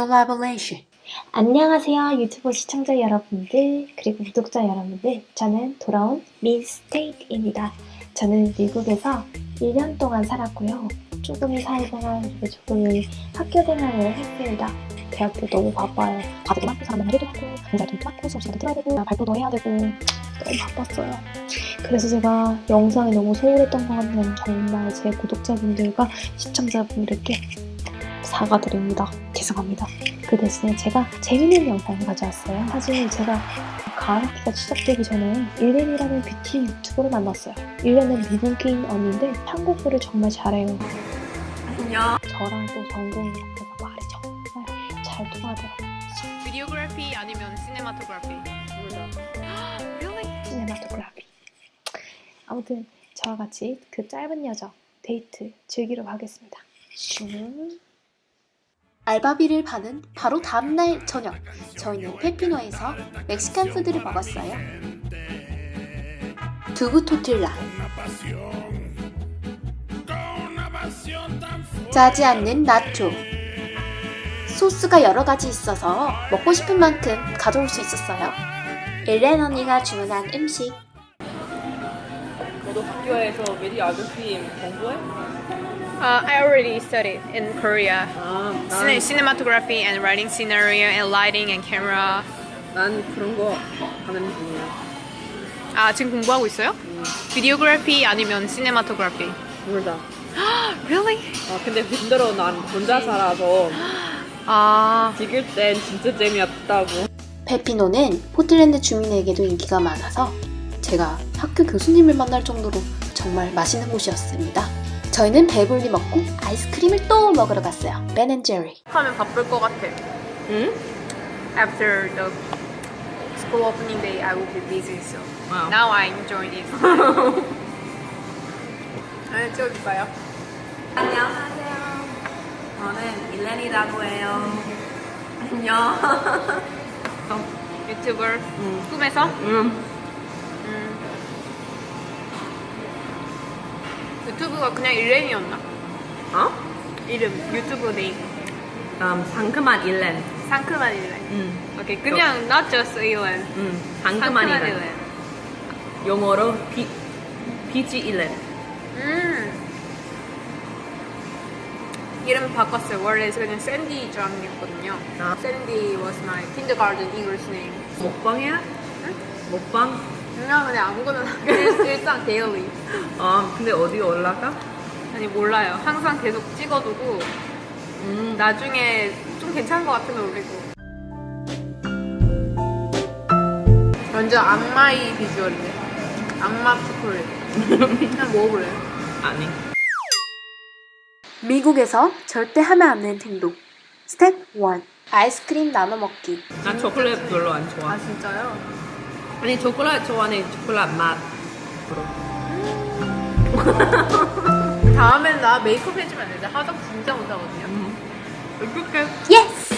collaboration. 안녕하세요 유튜브 시청자 여러분들 그리고 구독자 여러분들. 저는 돌아온 민스테이크입니다. 저는 미국에서 1년 동안 살았고요. 조금의 사회생활 조금의 학교생활을 했습니다. 대학교 너무 바빠요. 과제도 많고 사람 만나기도 하고 강좌도 많고 수업 시간도 들어야 되고 발표도 해야 되고 너무 바빴어요. 그래서 제가 영상이 너무 소홀했던 것 같네요 정말 제 구독자분들과 시청자분들께 사과드립니다 죄송합니다 그 대신에 제가 재밌는 영상을 가져왔어요. 사실 제가 가을학기가 시작되기 전에 일렌이라는 뷰티 유튜버를 만났어요. 일렌은 미국인 언니인데 한국어를 정말 잘해요. 안녕. 저랑 또 전공이라서 말이 정말 잘 통하더라고요. 비디오그래피 아니면 시네마토그래피? really? 시네마토그래피. 아무튼 저와 같이 그 짧은 여정 데이트 즐기러 가겠습니다. 슝. 알바비를 받은 바로 다음날 저녁 저희는 페피노에서 멕시칸 푸드를 먹었어요. 두부 토틸라 짜지 않는 나초 소스가 여러 가지 있어서 먹고 싶은 만큼 가져올 수 있었어요. 일렌 언니가 주문한 음식 너도 학교에서 미디어그래피 공부해? Uh, I already studied in Korea. 아, Cine- cinematography and writing scenario and lighting and camera. 난 그런 거 하는 중이야. 아 지금 공부하고 있어요? 비디오그래피 아니면 시네마토그래피? 몰라. really? 아, 근데 힘들어. 난 혼자 살아서 아 찍을 땐 진짜 재미없다고. 페피노는 포틀랜드 주민에게도 인기가 많아서 제가 학교 교수님을 만날 정도로 정말 맛있는 곳이었습니다. 저희는 배불리 먹고 아이스크림을 또 먹으러 갔어요. 베앤제리. 하면 바쁠 것 같아. 응? After the school opening day, I will be busy. So Wow. now I enjoy this. 네, 찍어줄까요? 안녕하세요. 저는 일렌이라고 해요. 안녕. 유튜버 꿈에서? 응. 음. 유튜브가 그냥 일렌이었나? 어? 이름 유튜브 네임 음, 상큼한 일렌. 상큼한 일렌. 응. 오케이 그냥 not just 일렌. 응. 상큼한 일렌. 영어로 피, 피지 일렌. 음. 이름 바꿨어요. 원래 그냥 샌디 짱이었거든요. 아. 샌디 was my kindergarten English name. 먹방이야? 먹방? 그냥 그냥 아무거나 일- 일상 데일리. 아, 근데 어디 올라가? 아니 몰라요. 항상 계속 찍어두고 음. 나중에 좀 괜찮은 것 같으면 올리고. 완전 악마의 비주얼인데. 악마 초콜릿. 그냥 먹어볼래요? 아니. 미국에서 절대 하면 안 되는 행동. 스텝 1. 아이스크림 나눠 먹기. 나 초콜릿 별로 안 좋아. 아 진짜요? 아니 초콜릿 좋아하는 초콜릿 맛. 다음엔 나 메이크업 해주면 안 돼? 나 화장 진짜 못하거든요. 어떡해? Yes!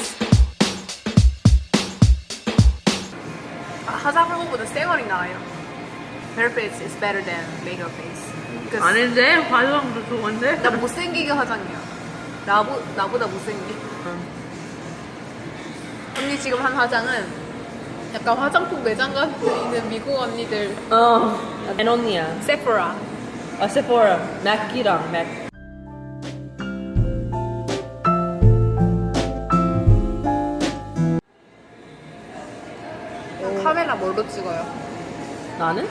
아, 화장 한 것보다 쌩얼이 나아요. Bare face is better than makeup face. 아닌데 화장도 좋은데? 나 못생기게 화장해요. 나보, 나보다 못생기게. 언니 지금 한 화장은 약간 화장품 매장 가서 있는 미국 언니들 어. 앤 언니야. 세포라. 아 세포라. 맥이랑 맥. 카메라 뭘로 찍어요? 나는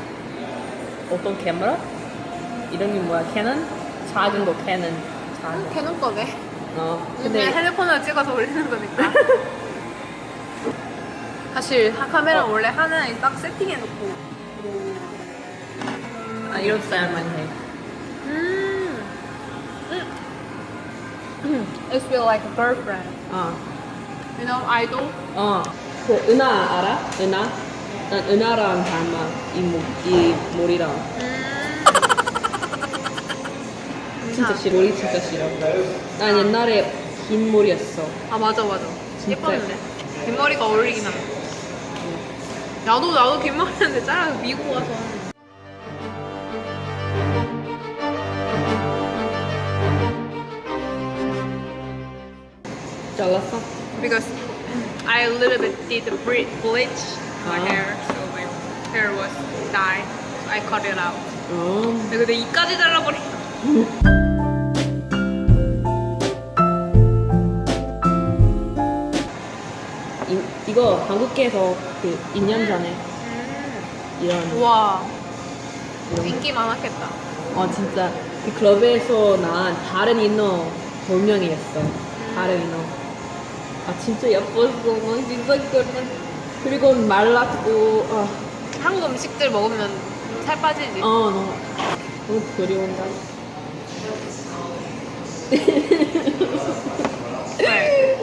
어떤 카메라? 이름이 뭐야? 캐논? 작은 거 캐논. 작은. 캐논 거네. 어. 근데 핸드폰으로 찍어서 올리는 거니까. 사실 하- 카메라 원래 하나에 딱 세팅해 놓고. 아 이런 스타일만 해. 음. 음. It feel like a girlfriend. 어. You know, idol. 어. 그 은하 알아? 은하? 난 은하랑 닮아. 이, 모, 이 머리랑. 음. 진짜 싫어. 머리 진짜 싫어. 난 옛날에 긴 머리였어. 아 맞아 맞아. 예뻤는데. 긴 머리가 어울리긴 하네. 나도 나도 긴 머리였는데 잘라서 미국 와서. 잘랐어? because I a little bit did bleach my Ah. hair, so my hair was dyed. So I cut it out. 어. 근데 이까지 잘라버리. 이, 이거 한국에서 그 2년 전에 이런 와. 인기 많았겠다. 어 진짜. 그 클럽에서 난 다른 인어 돌명이었어. 다른 인어. 아 진짜 예뻤어 막 진짜 그런 그리고 말랐고 아, 한국 음식들 먹으면 살 빠지지. 어 너무 너무 그리운다 네.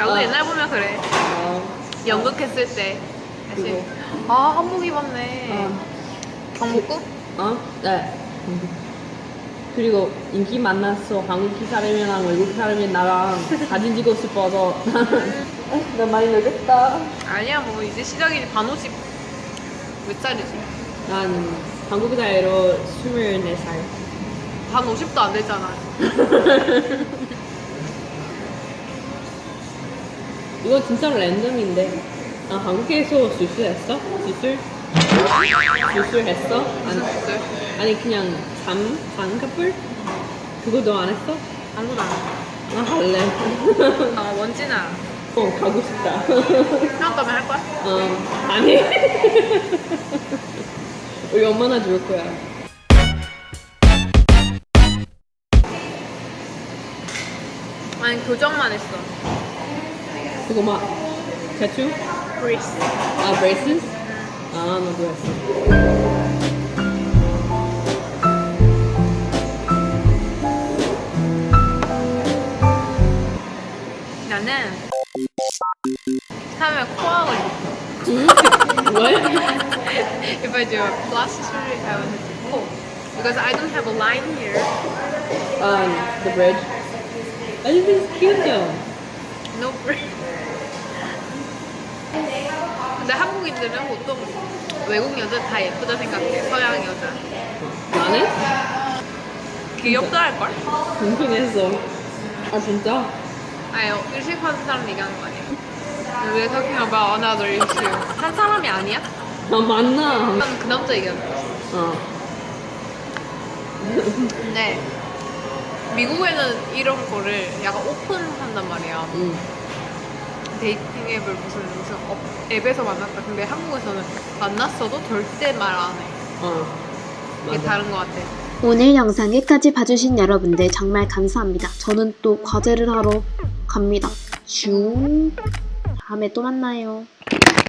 나도 아. 옛날 보면 그래. 아, 연극했을 때. 다시 아 한복 입었네. 아, 경복궁? 어? 네 그리고 인기 많았어 한국 사람이랑 외국 사람이 나랑 사진 찍고 싶어서 나 많이 늙었다 아니야 뭐 이제 시작이지 반오십 몇 살이지? 난 한국 나이로 24살 반 50도 안 됐잖아. 이거 진짜 랜덤인데 아 한국에서 수술했어? 수술? 수술했어? 아니, 수술? 아니 그냥 잠? 잠카풀? 그거 너 안 했어? 아무도 안 해. 나 할래 어 원진아. 어 가고 싶다 형 가면 할 거야? 어 아니 우리 엄마나 줄 거야 아니 교정만 했어. 그거 막 태투? 브리스. 아 브레이스? 아 나도 했어 나는 하면 코하고 싶어. 왜? If I do a plastic, I would do 코. Because I don't have a line here. Um, the bridge. I think it's cute though. No bridge. 근데 한국인들은 보통 외국 여자 다 예쁘다 생각해. 서양 여자. 나는? 귀엽다 할걸? 궁금했어. 아 진짜? 아니, 일식하는 사람 얘기하는 거 아니야? We're talking about another issue. 한 사람이 아니야? 아 맞나? 난그 남자 얘기하는 거야. 어. 근데 미국에는 이런 거를 약간 오픈한단 말이야. 응. dating 앱을 무슨 무슨 업, 앱에서 만났다. 근데 한국에서는 만났어도 절대 말 안 해. 어. 이게 맞아. 다른 것 같아. 오늘 영상 끝까지 봐주신 여러분들 정말 감사합니다. 저는 또 과제를 하러 갑니다. 슝. 다음에 또 만나요.